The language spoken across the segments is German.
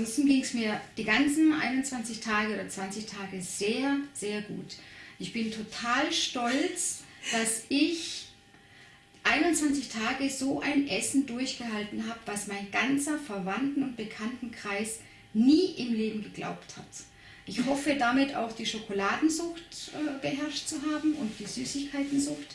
ansonsten ging es mir die ganzen 21 Tage oder 20 Tage sehr, sehr gut. Ich bin total stolz, dass ich 21 Tage so ein Essen durchgehalten habe, was mein ganzer Verwandten- und Bekanntenkreis nie im Leben geglaubt hat. Ich hoffe damit auch die Schokoladensucht äh, beherrscht zu haben und die Süßigkeitensucht.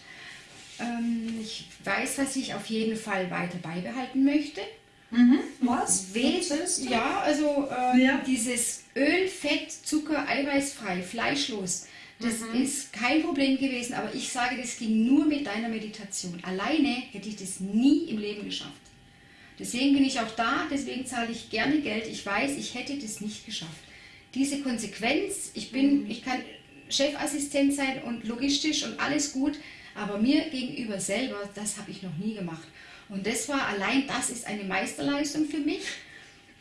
Ähm, ich weiß, dass ich auf jeden Fall weiter beibehalten möchte. Mhm. Was? Wes ja, also äh, Ja. dieses Öl, Fett, Zucker, eiweißfrei, fleischlos, das Mhm. ist kein Problem gewesen, aber ich sage, das ging nur mit deiner Meditation. Alleine hätte ich das nie im Leben geschafft. Deswegen bin ich auch da, deswegen zahle ich gerne Geld. Ich weiß, ich hätte das nicht geschafft. Diese Konsequenz, ich bin, ich kann Chefassistent sein und logistisch und alles gut, aber mir gegenüber selber, das habe ich noch nie gemacht. Und das war allein, das ist eine Meisterleistung für mich.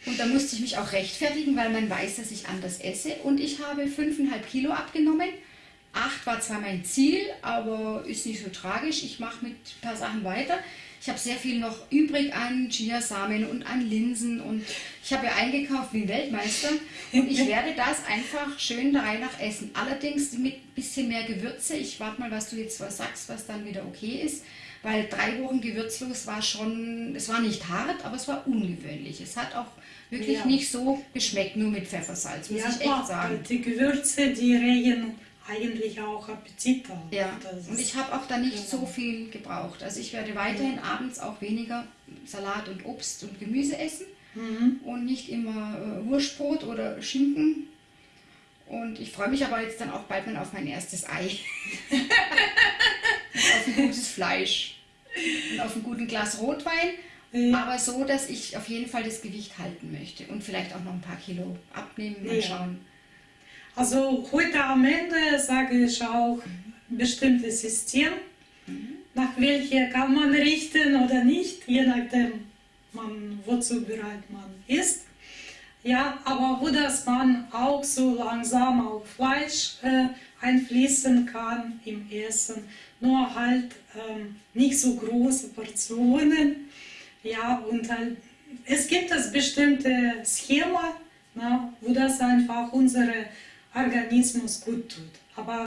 Und da musste ich mich auch rechtfertigen, weil man weiß, dass ich anders esse. Und ich habe 5,5 Kilo abgenommen. Acht war zwar mein Ziel, aber ist nicht so tragisch. Ich mache mit ein paar Sachen weiter. Ich habe sehr viel noch übrig an Chiasamen und an Linsen und ich habe ja eingekauft wie ein Weltmeister und ich werde das einfach schön der Reihe nach essen. Allerdings mit ein bisschen mehr Gewürze. Ich warte mal, was du jetzt was sagst, was dann wieder okay ist, weil drei Wochen gewürzlos war schon, es war nicht hart, aber es war ungewöhnlich. Es hat auch wirklich Ja. nicht so geschmeckt, nur mit Pfeffersalz, muss Ja, ich echt sagen. die Gewürze, die regen eigentlich auch Appetit. Ja, und ich habe auch da nicht genau. so viel gebraucht. Also ich werde weiterhin abends auch weniger Salat und Obst und Gemüse essen Mhm. und nicht immer äh, Wurstbrot oder Schinken. Und ich freue mich aber jetzt dann auch bald mal auf mein erstes Ei. auf ein gutes Fleisch. Und auf ein guten Glas Rotwein. Ja. Aber so, dass ich auf jeden Fall das Gewicht halten möchte. Und vielleicht auch noch ein paar Kilo abnehmen, mal Ja. schauen. Also heute am Ende sage ich auch bestimmtes System, nach welcher kann man richten oder nicht, je nachdem, man, wozu bereit man ist. Ja, aber wo das man auch so langsam auf Fleisch äh, einfließen kann im Essen, nur halt ähm, nicht so große Portionen. Ja, und halt, es gibt das bestimmte Schema, na, wo das einfach unsere Organismus gut tut. Aber